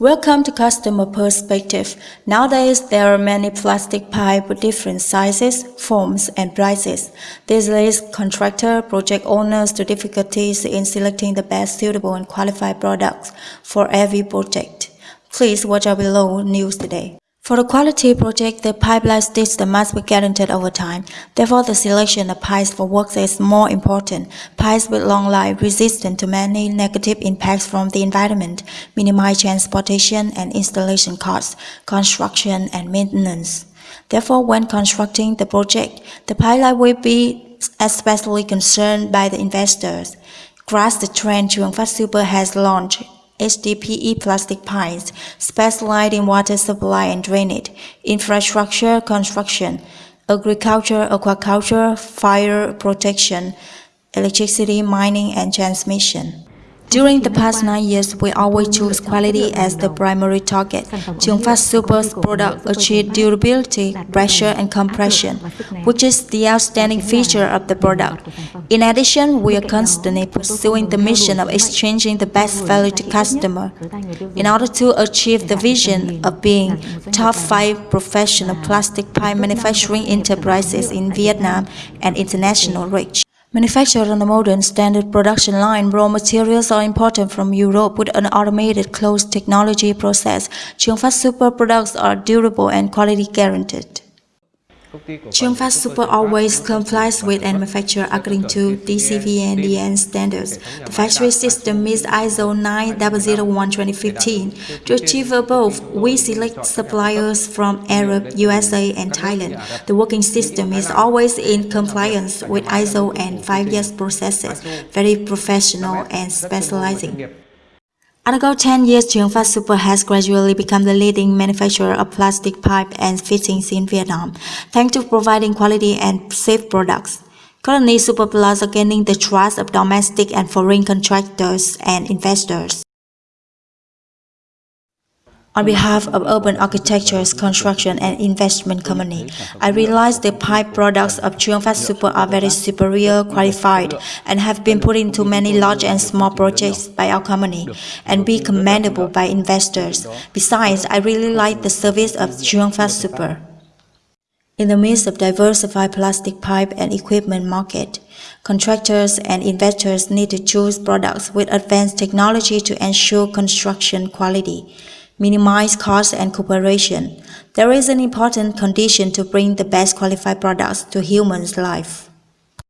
Welcome to Customer Perspective. Nowadays, there are many plastic pipe with different sizes, forms, and prices. This leads contractor project owners to difficulties in selecting the best suitable and qualified products for every project. Please watch our below news today. For the quality project, the pipeline system must be guaranteed over time. Therefore, the selection of pipes for works is more important. Pipes with long life, resistant to many negative impacts from the environment, minimize transportation and installation costs, construction and maintenance. Therefore, when constructing the project, the pipeline will be especially concerned by the investors. Grasp the trend Fat Super has launched HDPE plastic pipes, specialized in water supply and drainage, infrastructure construction, agriculture, aquaculture, fire protection, electricity, mining, and transmission. During the past nine years, we always choose quality as the primary target. Chungfat Super's product achieve durability, pressure, and compression, which is the outstanding feature of the product. In addition, we are constantly pursuing the mission of exchanging the best value to customer. In order to achieve the vision of being top five professional plastic pipe manufacturing enterprises in Vietnam and international reach. Manufactured on a modern standard production line, raw materials are imported from Europe with an automated closed technology process. Chungfat Super products are durable and quality guaranteed. Chungfat Super always complies with and manufacture according to DCV and DN standards. The factory system meets ISO 9001-2015. To achieve above, we select suppliers from Arab, USA, and Thailand. The working system is always in compliance with ISO and 5 years processes, very professional and specializing. Undergo 10 years, Chungfat Super has gradually become the leading manufacturer of plastic pipe and fittings in Vietnam, thanks to providing quality and safe products. Currently, Super Plus are gaining the trust of domestic and foreign contractors and investors. On behalf of Urban Architectures Construction and Investment Company, I realize the pipe products of Chungfat Super are very superior, qualified, and have been put into many large and small projects by our company, and be commendable by investors. Besides, I really like the service of Chungfat Super. In the midst of diversified plastic pipe and equipment market, contractors and investors need to choose products with advanced technology to ensure construction quality minimize cost and cooperation. There is an important condition to bring the best qualified products to humans' life.